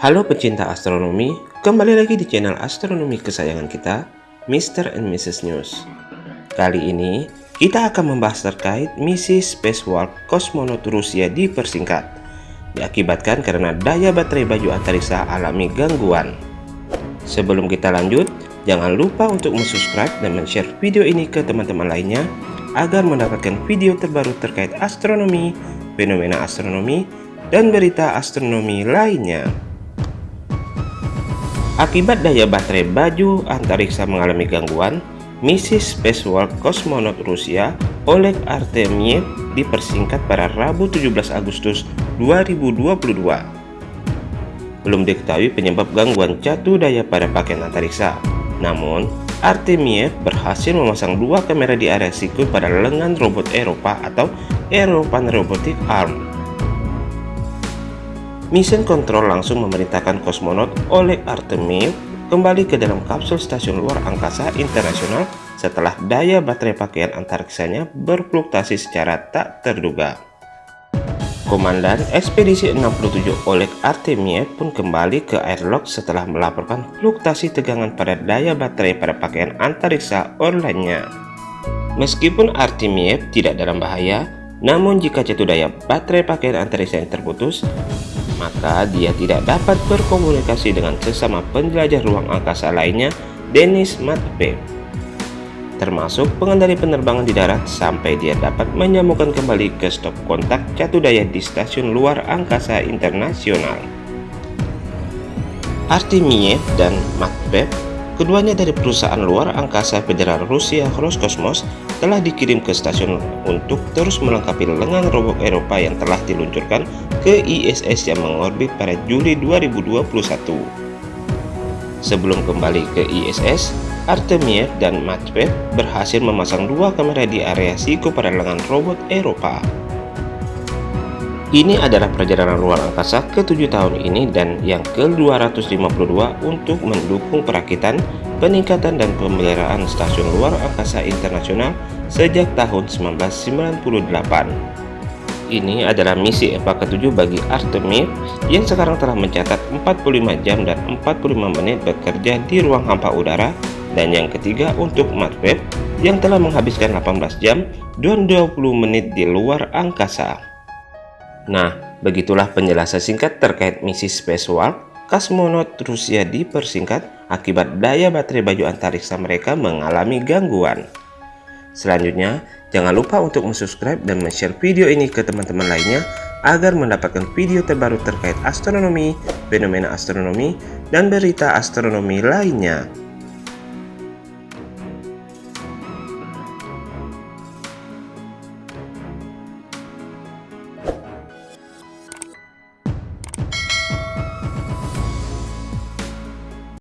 Halo pecinta astronomi, kembali lagi di channel astronomi kesayangan kita, Mr. and Mrs. News. Kali ini, kita akan membahas terkait misi Spacewalk kosmonot Rusia dipersingkat, diakibatkan karena daya baterai baju antariksa alami gangguan. Sebelum kita lanjut, jangan lupa untuk subscribe dan share video ini ke teman-teman lainnya, agar mendapatkan video terbaru terkait astronomi, fenomena astronomi, dan berita astronomi lainnya. Akibat daya baterai baju antariksa mengalami gangguan, misi spacewalk kosmonot Rusia Oleg Artemyev dipersingkat pada Rabu 17 Agustus 2022. Belum diketahui penyebab gangguan jatuh daya pada pakaian antariksa. Namun, Artemyev berhasil memasang dua kamera di area siku pada lengan robot Eropa atau European Robotic Arm Mission Control langsung memerintahkan kosmonot Oleg Artemyev kembali ke dalam kapsul stasiun luar angkasa internasional setelah daya baterai pakaian antariksanya berfluktuasi secara tak terduga. Komandan Ekspedisi 67 Oleg Artemyev pun kembali ke airlock setelah melaporkan fluktuasi tegangan pada daya baterai pada pakaian antariksa online-nya. Meskipun Artemyev tidak dalam bahaya, namun jika jatuh daya baterai pakaian antariksa yang terputus, maka dia tidak dapat berkomunikasi dengan sesama penjelajah ruang angkasa lainnya Denis Matveev termasuk pengendali penerbangan di darat sampai dia dapat menyambungkan kembali ke stop kontak jatuh daya di stasiun luar angkasa internasional. Artemiev dan Matveev Keduanya dari perusahaan luar angkasa federal Rusia Roscosmos telah dikirim ke stasiun untuk terus melengkapi lengan robot Eropa yang telah diluncurkan ke ISS yang mengorbit pada Juli 2021. Sebelum kembali ke ISS, Artemiev dan Matveev berhasil memasang dua kamera di area Siko pada lengan robot Eropa. Ini adalah perjalanan luar angkasa ke-7 tahun ini dan yang ke-252 untuk mendukung perakitan, peningkatan dan pemeliharaan stasiun luar angkasa internasional sejak tahun 1998. Ini adalah misi EVA ke-7 bagi Artemis yang sekarang telah mencatat 45 jam dan 45 menit bekerja di ruang hampa udara dan yang ketiga untuk Matweb yang telah menghabiskan 18 jam dan 20 menit di luar angkasa. Nah, begitulah penjelasan singkat terkait misi spacewalk kosmonot Rusia dipersingkat akibat daya baterai baju antariksa mereka mengalami gangguan. Selanjutnya, jangan lupa untuk subscribe dan share video ini ke teman-teman lainnya agar mendapatkan video terbaru terkait astronomi, fenomena astronomi, dan berita astronomi lainnya.